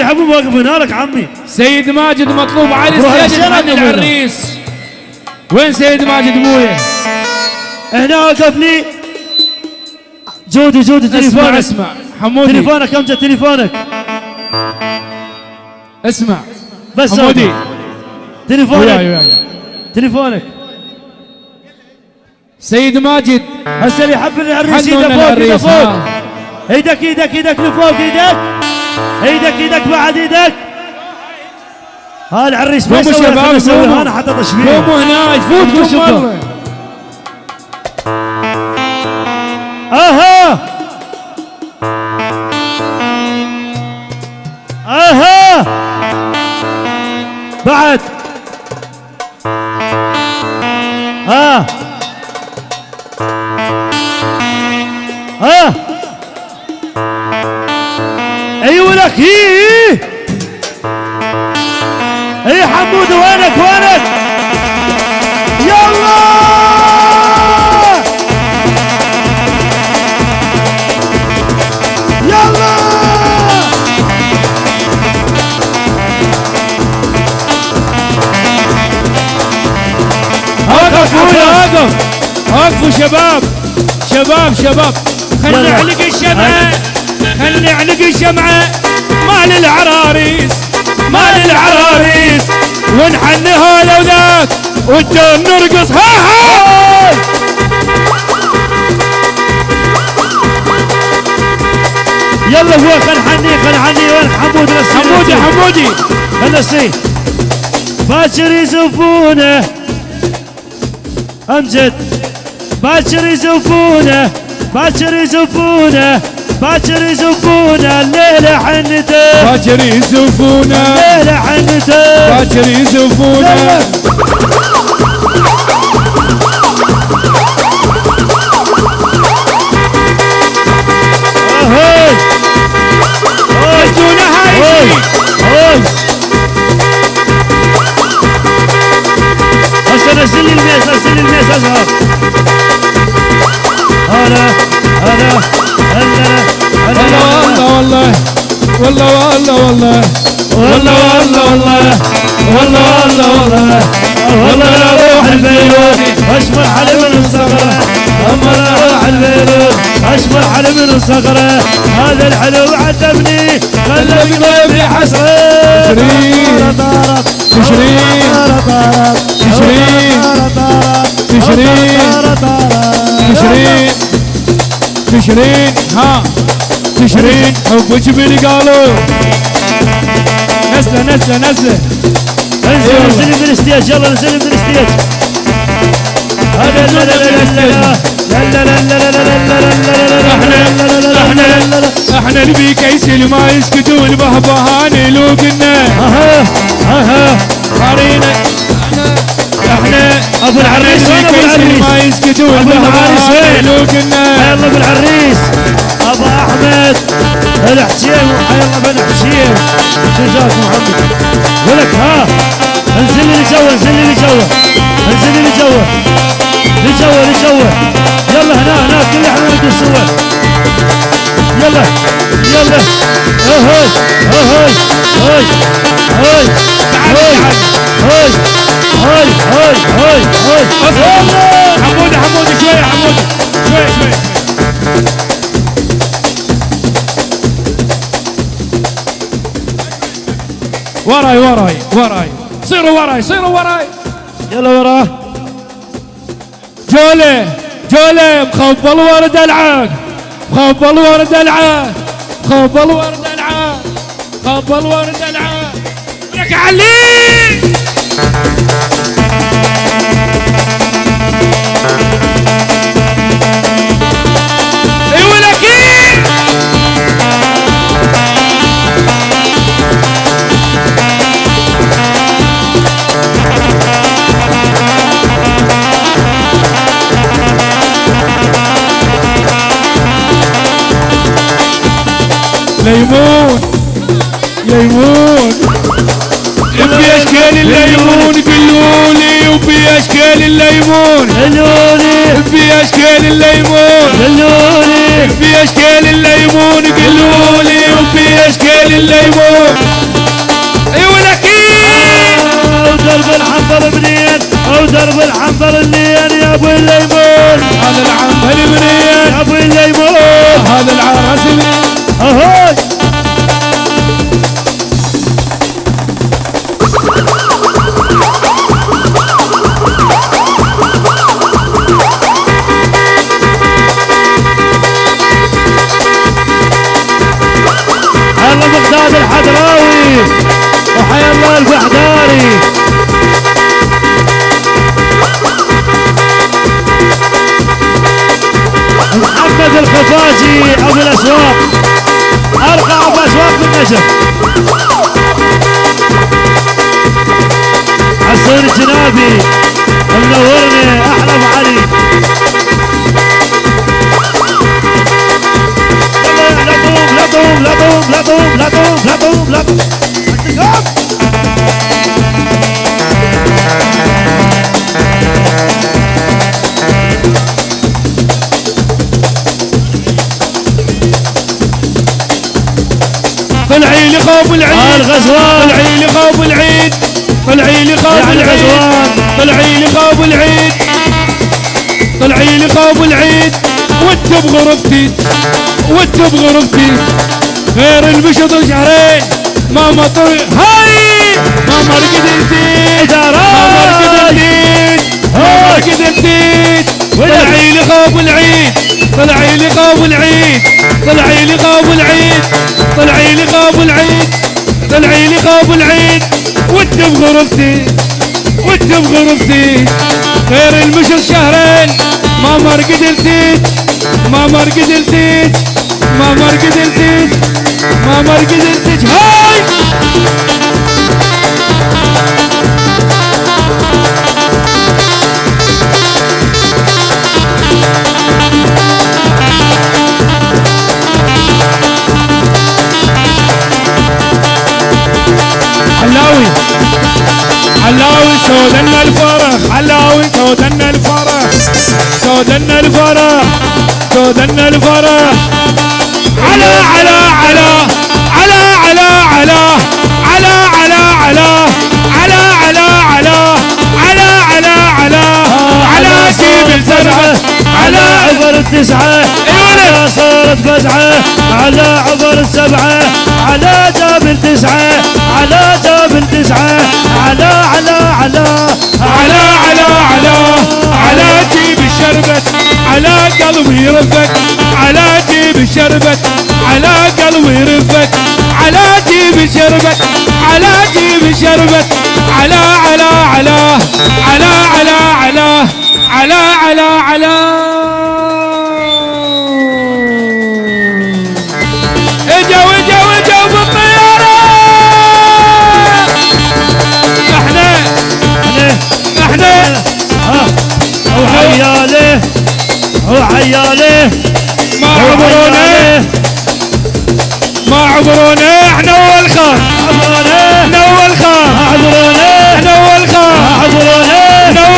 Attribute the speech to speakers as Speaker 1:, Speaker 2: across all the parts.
Speaker 1: اللي يحبون واقفين لك عمي.
Speaker 2: سيد ماجد مطلوب
Speaker 1: الشارع
Speaker 2: نغني
Speaker 1: قبل.
Speaker 2: العريس. وين سيد ماجد ابويا
Speaker 1: هنا وقف لي. جودي جودي
Speaker 2: اسمع
Speaker 1: تليفونك.
Speaker 2: اسمع. حمودي.
Speaker 1: تليفونك أمجد تليفونك.
Speaker 2: اسمع.
Speaker 1: بس
Speaker 2: حمودي.
Speaker 1: تليفونك. تليفونك.
Speaker 2: سيد ماجد.
Speaker 1: هسه اللي يحب العريس ايده فوق
Speaker 2: العريس
Speaker 1: فوق. إيدك إيدك إيدك لفوق إيدك إيدك إيدك بعد إيدك ها العريس ما يسوي
Speaker 2: أنا,
Speaker 1: أنا حاطط تشبيه.
Speaker 2: قوموا
Speaker 1: هنا يفوتكم مره أها. لك. إيه إيه. إيه حمود وينك وينك؟ يلا! يلا!
Speaker 2: يا اقف اقفوا شباب شباب شباب. خلي علق الشمعه خلي علق الشمعه مال العراريس مال العراريس. ونحن هذا وذاك والدور نرقص. ها ها.
Speaker 1: يلا هو خل حني خل حني وين
Speaker 2: حمودي. حمودي.
Speaker 1: خل نسي. باكر يزفونه. أمجد. باكر يزفونه. باكر يزفونه. باكر يزفونا الليلة حنته.
Speaker 2: باكر يزفونا.
Speaker 1: الليلة حنته.
Speaker 2: باكر
Speaker 1: يزفونا. غسل الميس غسل الميس هلا هلا هلا.
Speaker 2: والله والله والله والله والله
Speaker 1: والله والله والله والله والله والله والله لا روح البيروت اشبر علي من الصخرة اما لا روح البيروت اشبر علي من الصخرة هذا الحلو عذبني خلى قلبي حسرة
Speaker 2: تشرين تشرين تشرين تشرين تشرين تشرين ها تشرين حب وجبيني قالوا نزله نزله نزله
Speaker 1: انزل انزلي من الستيج يلا انزلي من الستيج هذا لا لا لا لا لا لا إحنا
Speaker 2: اللي نبي اللي ما يسكتون بهبهان لو
Speaker 1: أها أها
Speaker 2: قارينا إحنا
Speaker 1: ابو العريس كيس
Speaker 2: ما يسكتون بهبهان لو
Speaker 1: يلا ابو العريس أبو أحمد الحسين يلا بن حسين جزاك محمد ولك ها انزل لي جوا انزل لي جوا انزل لي جوا لجوا لجوا يلا هنا هنا كل إحنا نريد نسوى يلا يلا. اهي اهي هاي هاي هاي هاي هاي هاي هاي هاي يلا.
Speaker 2: حمودي حمودي شوية حمودي شوية شوية وراي وراي وراي. صيروا وراي صيروا وراي.
Speaker 1: يلا وراه
Speaker 2: جولة جولة. مخبل ورد العاق. مخبل ورد العاق. مخبل ورد العاق. مخبل ورد العاق. لك علي! بأشكال الليمون. خلوني. بأشكال الليمون. خلوني. بأشكال الليمون. قلولي بأشكال الليمون. أيوه لكن أو درب
Speaker 1: الحنظل منين؟ أو
Speaker 2: درب الحنظل منين
Speaker 1: يا أبو في الأسواق. أرقى في أسواق في النجف الجنابي منورني أحلى علي. لا طوم لا طوم لا طوم لا لا لا لا
Speaker 2: طلعي لي خوف العيد.
Speaker 1: الغزوان.
Speaker 2: طلعي لي خوف العيد طلعي لي خوف
Speaker 1: يعني
Speaker 2: العيد لي خوف العيد طلعي لي خوف العيد. وانت بغرفتي وانت بغرفتي غير المشط شهرين ما مطر هاي! ما مرقد انتيت ما مرقد انتيت ما مرقد انتيت طلعي لي خوف العيد. طلعي لي خوف العيد. طلعي لي غاب العيد طلعي لي غاب العيد طلعي لي غاب العيد. وانت بغرفتي وانت بغرفتي غير المشر شهرين ما مر قدرتيت ما مر قدرتيت ما مر قدرتيت ما مر قدرتيت هاي! علاوي سودنا الفرح علاوي سودنا الفرح سودنا الفرح سودنا الفرح. على على على.
Speaker 1: التسعة على صارت فزعة على عبر السبعة. على جابل تسعة. على جابل تسعة. على على على.
Speaker 2: على على على. على جيب الشربت. على قلبي رفك على جيب الشربت. على قلبي رفك على جيب الشربت. على جيب الشربت. على على على. على على على. على على على. اعذروني إحنا والخان
Speaker 1: اعذروني
Speaker 2: إحنا والخان اعذروني
Speaker 1: إحنا
Speaker 2: والخان اعذروني إحنا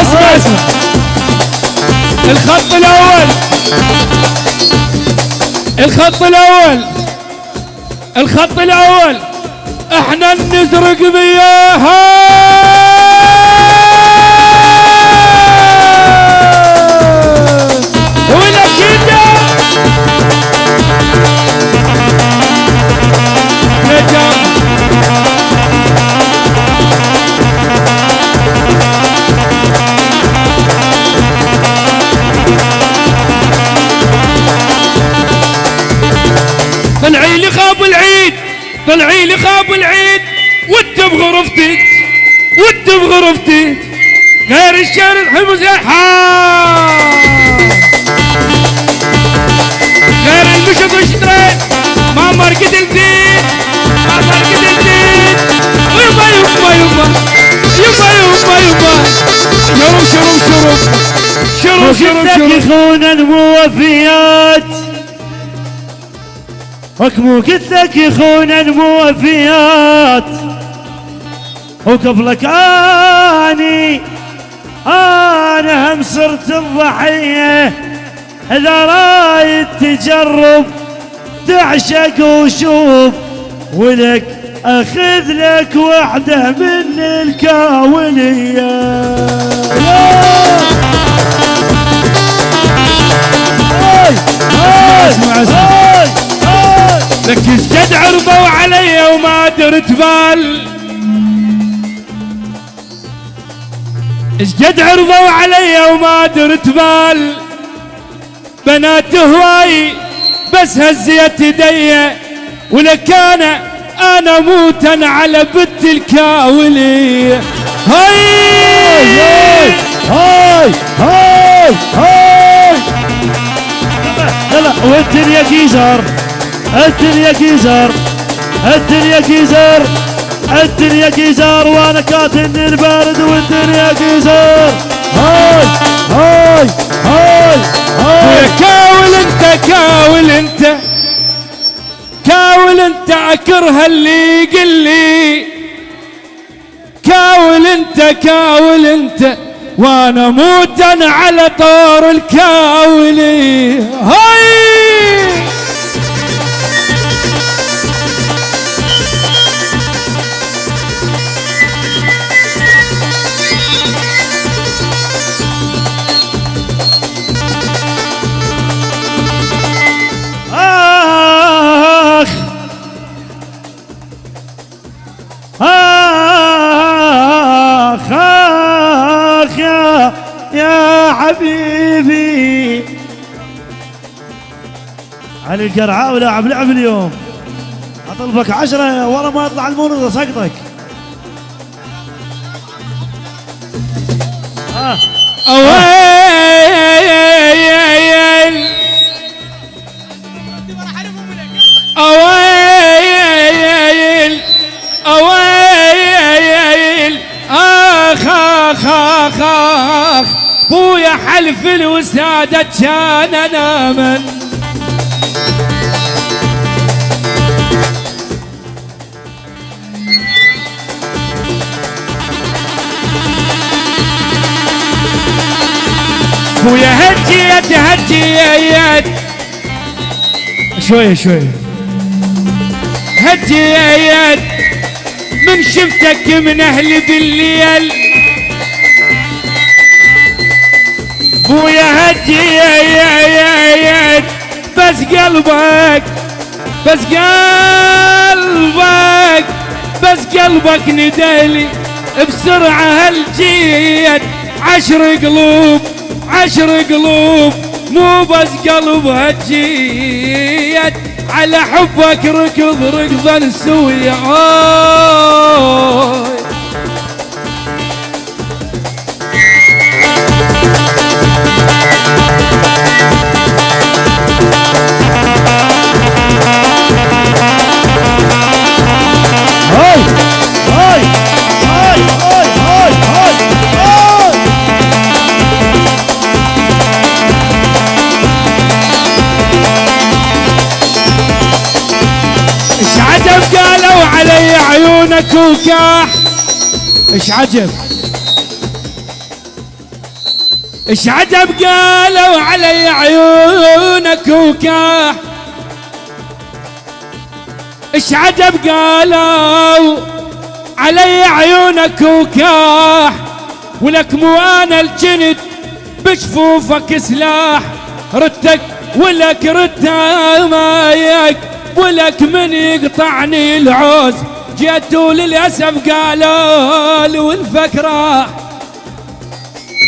Speaker 2: اسمع اسمع. الخط الأول. الخط الأول. الخط الأول. إحنا نزرق بياها. وانت بغربتي غير الشعر الحمص يا غير المشط والشترين ما مرقد البيت. ما مرقد البيت. يبا يبا يبا. يبا يبا يبا. شرب شرب شرب شرب شرب شرب
Speaker 1: يخون الموفيات وكمو قلت لك يخون الموفيات وقبلك آني أنا هم صرت الضحية. إذا رايد تجرب تعشق وشوف. ولك أخذ لك وحدة من الكاوليه
Speaker 2: اسمع، اسمع. لك الجد عرضوا علي وما درت بال. الجد عرضوا علي وما درت بال. بنات هواي بس هزيت يدي ولك أنا موتا على بنت الكاولي. هاي!
Speaker 1: هاي! هاي! هاي! لا لا والدنيا جيزر الدنيا جيزر الدنيا جيزر الدنيا جيزر وأنا كاتن البارد والدنيا جيزر هاي هاي هاي هاي.
Speaker 2: كاول انت كاول انت. كاول انت اكره اللي يقل لي. كاول انت كاول انت. وأنا موت أنا على طور الكاولي هاي!
Speaker 1: علي القرعاوي لاعب لعب اليوم اطلبك عشرة ورا ما يطلع المونة سقطك آه.
Speaker 2: بويا حلف الوسادة كان أنا من بويا هجيت هجيت شوية شوية هجيت من شفتك من أهل بالليل. بويا هجيت بس قلبك بس قلبك بس قلبك ندالي بسرعة هالجيت عشر قلوب. عشر قلوب مو بس قلب هجيت. على حبك ركض ركضا سوية عيونك وكاح إيش عجب؟ إيش عجب قالوا علي عيونك وكاح إيش عجب قالوا علي عيونك وكاح ولك مو أنا الجند بشفوفك سلاح. ردك ولك رد مايك. ولك من يقطعني العوز جيتوا للأسف قالوا لي والفك راح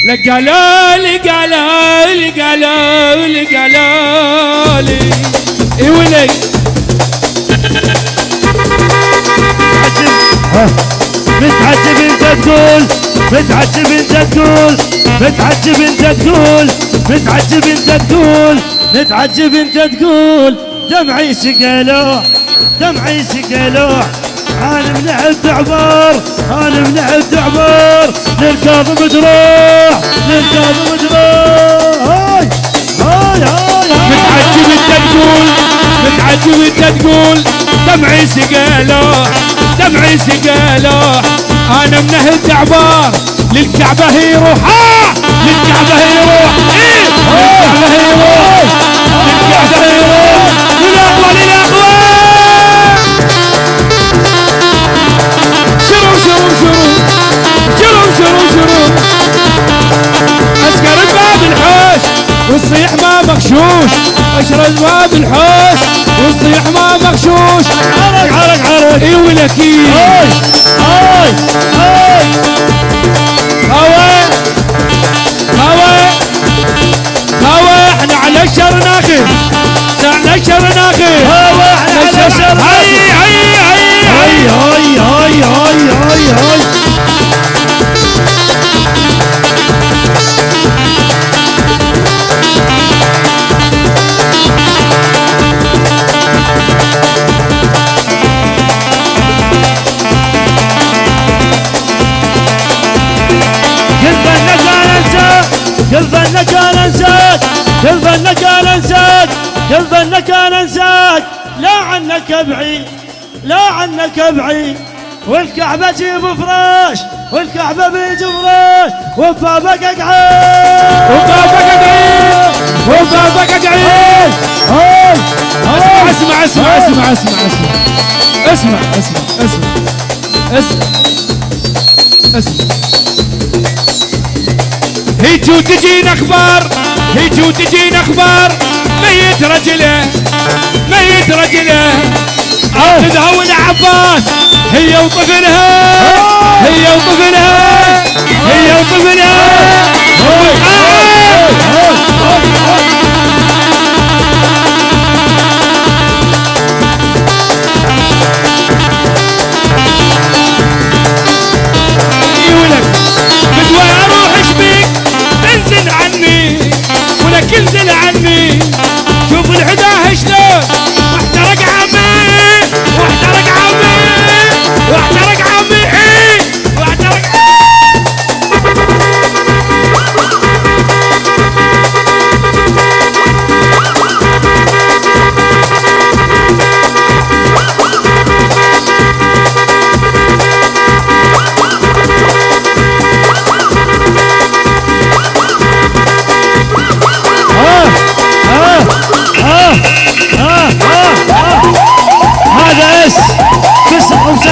Speaker 2: لك قالوا لي قالوا لي قالوا لي قالوا لي إي ولي.
Speaker 1: متعجب انت تقول متعجب انت تقول متعجب انت تقول متعجب انت تقول متعجب انت تقول. دمعي سقلوح دمعي سقلوح أنا من عد عمر؟ أنا من عد عمر؟ للكاظم جروح للكاظم جروح هاي هاي هاي.
Speaker 2: متعجب انت تقول متعجب انت تقول دمعي سقالوح دمعي سقالوح أنا من عد عمر للكعبة يروح آه! للكعبة يروح إيه! للكعبة يروح للكعبة يروح من اقوى والصيح ما مغشوش اشرد باب الحوش. والصيح ما مغشوش
Speaker 1: عرق عرق عرق.
Speaker 2: إي ولكي
Speaker 1: هاي هاي كل فنك أنا انساك كل فنك أنا انساك كل فنك أنا انساك لا عنك بعيد لا عنك بعيد والكعبة جيب فراش والكعبة بيجي فراش وبابك أقعد.
Speaker 2: وبابك ادعي وبابك
Speaker 1: هاي هاي.
Speaker 2: اسمع اسمع اسمع اسمع. اسمع اسمع اسمع اسمع. اسمع. اسمع. هيك وتجينا أخبار هيك وتجينا أخبار. ميت رجله ميت رجله. اخذها والعباس هي وطفلها هي وطفلها هي وطفلها انزل عني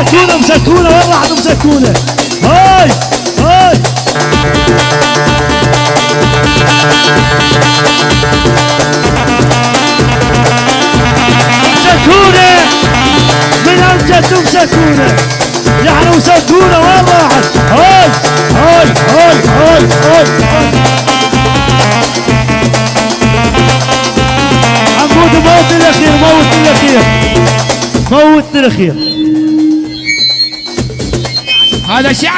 Speaker 1: تسعة مسكونة مسكونة والله واحدة مسكونة هاي هاي. مسكونة من أمجد مسكونة يعني مسكونة والله واحد. هاي هاي هاي هاي, هاي. عمود موت الأخير موت الأخير موت الأخير.
Speaker 2: 好的下